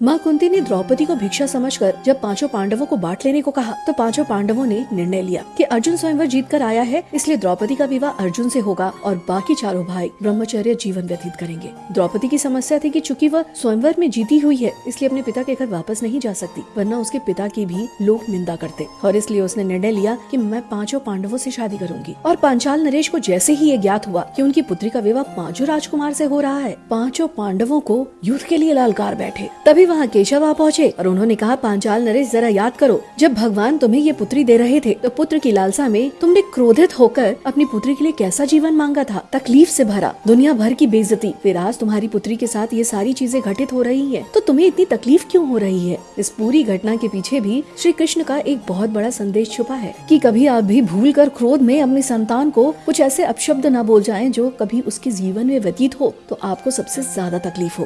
माँ कुंती ने द्रौपदी को भिक्षा समझकर जब पाँचों पांडवों को बांट लेने को कहा तो पाँचों पांडवों ने निर्णय लिया कि अर्जुन स्वयंवर जीत कर आया है, इसलिए द्रौपदी का विवाह अर्जुन से होगा और बाकी चारों भाई ब्रह्मचर्य जीवन व्यतीत करेंगे। द्रौपदी की समस्या थी कि चूँकि वह स्वयंवर में जीती हुई है, इसलिए अपने पिता के घर वापस नहीं जा सकती, वरना उसके पिता की भी लोग निंदा करते, और इसलिए उसने निर्णय लिया की मैं पाँचों पांडवों ऐसी शादी करूँगी। और पांचाल नरेश को जैसे ही ये ज्ञात हुआ की उनकी पुत्री का विवाह पाँचों राजकुमार ऐसी हो रहा है, पाँचों पांडवों को युद्ध के लिए लालकार बैठे। तभी वहाँ केशव आ पहुँचे और उन्होंने कहा, पांचाल नरेश, जरा याद करो, जब भगवान तुम्हें ये पुत्री दे रहे थे तो पुत्र की लालसा में तुमने क्रोधित होकर अपनी पुत्री के लिए कैसा जीवन मांगा था? तकलीफ़ से भरा, दुनिया भर की बेजती फिर आज तुम्हारी पुत्री के साथ ये सारी चीज़ें घटित हो रही है तो तुम्हें इतनी तकलीफ़ क्यों हो रही है? इस पूरी घटना के पीछे भी श्री कृष्ण का एक बहुत बड़ा संदेश छुपा है, की कभी आप भी भूल कर क्रोध में अपनी संतान को कुछ ऐसे अपशब्द न बोल जाए, जो कभी उसके जीवन में व्यतीत हो तो आपको सबसे ज़्यादा तकलीफ़ हो।